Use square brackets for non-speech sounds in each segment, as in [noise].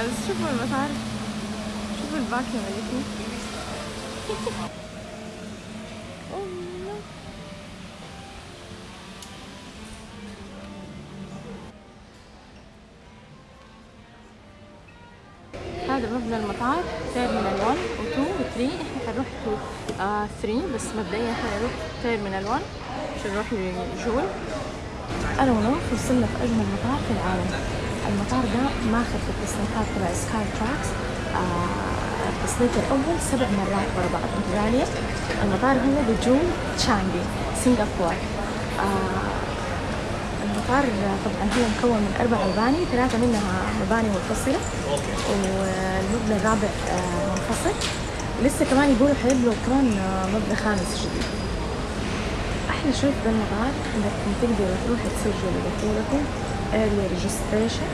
بس شوفوا المطار شوفوا فيه. الله. هذا مبنى المطار. Terminal 1 و 2 و 3 إحنا حنروح two 3 بس مبدئيا حنروح Terminal 1 عشان نروح ل Jewel. أنا ونوف وصلنا في أجمل مطار في العالم. المطار ده ماخذ في التصنيفات تبع Skytrax آه التصنيف الأول سبع مرات ورا بعض. متتاليه المطار هو ب Jewel تشانغي سنغافور آه المطار طبعا هو مكون من أربع مباني ثلاثة منها مباني منفصله والمبنى الرابع آه منفصل. لسه كمان يقولوا حيبنوا كمان مبنى خامس جديد. أحلى شيء في المطار انكم تقدروا تروحوا تسجلوا دخولكم early registration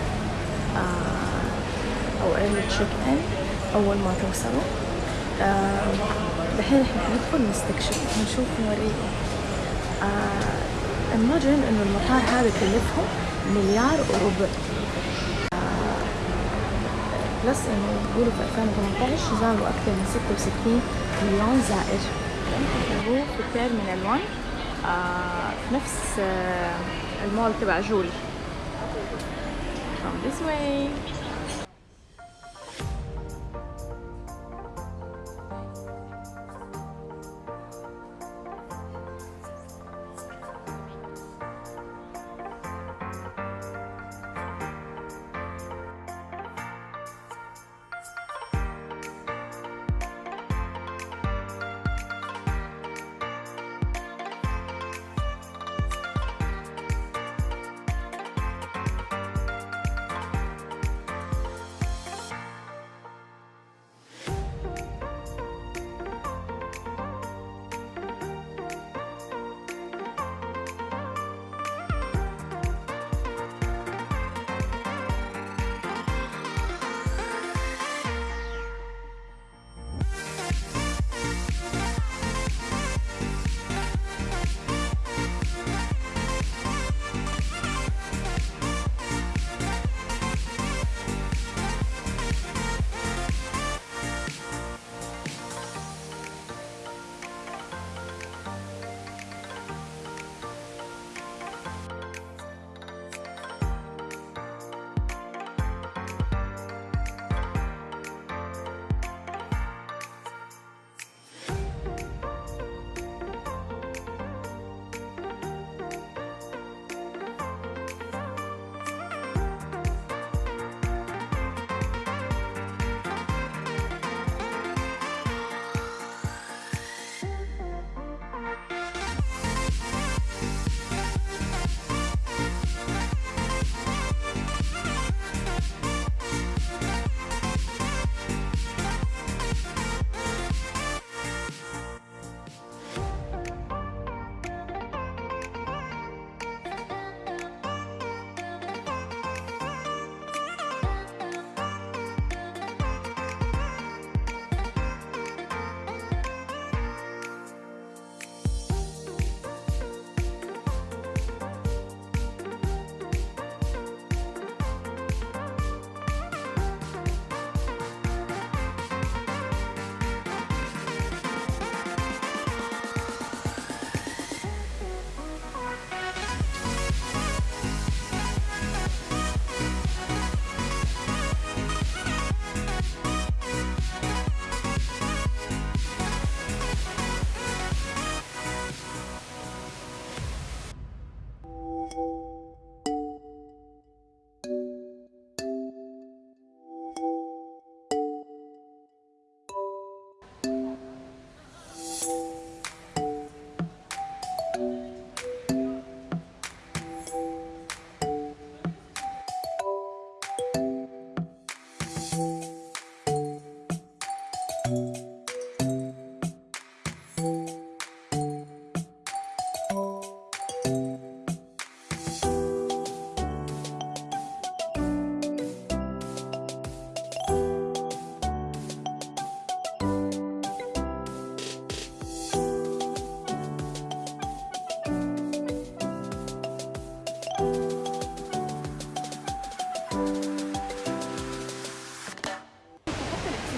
آه أو early check in أول ما توصلوا. آه دحين إحنا حندخل نستكشف. نشوف نوريكم. آه المجرم إنه المطار هذا كلفهم مليار وربع. آه بلس إنه يقولوا في 2018 زاروا أكثر من 66 مليون زائر. هو في تيرمينال 1 آه في نفس آه المول تبع جول from this way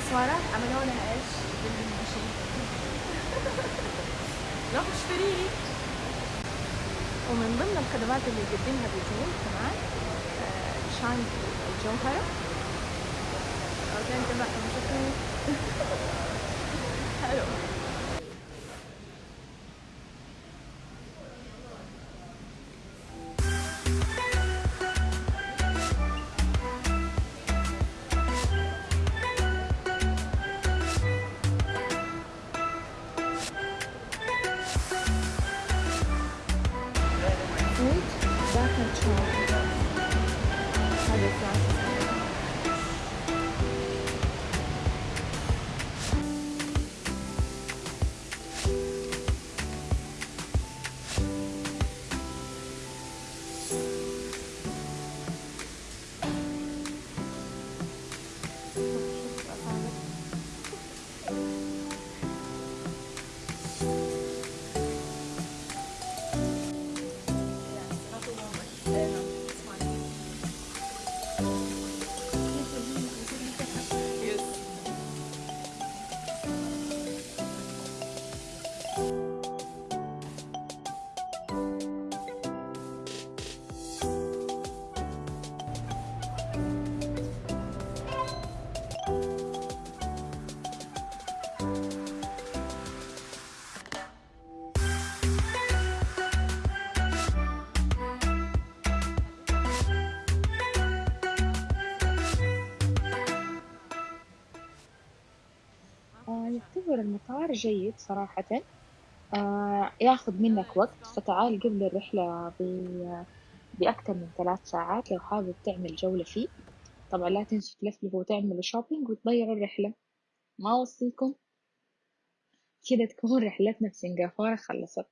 اكسسوارات عملوا لها إيش؟ بالمشي روح اشتريه ومن ضمن الخدمات اللي يقدمها بجول كمان آه، شان الجوهرة. أوكي انت ما [laughs] حلو. يعتبر المطار جيد صراحة. آه، ياخذ منك وقت فتعال قبل الرحلة ب- بأكثر من ثلاث ساعات لو حابب تعمل جولة فيه. طبعا لا تنسوا تلفلفوا وتعملوا shopping وتضيعوا الرحلة. ما أوصيكم؟ كذا تكون رحلتنا في سنغافورة خلصت.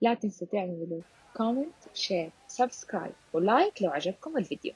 لا تنسوا تعملوا comment share subscribe و like لو عجبكم الفيديو.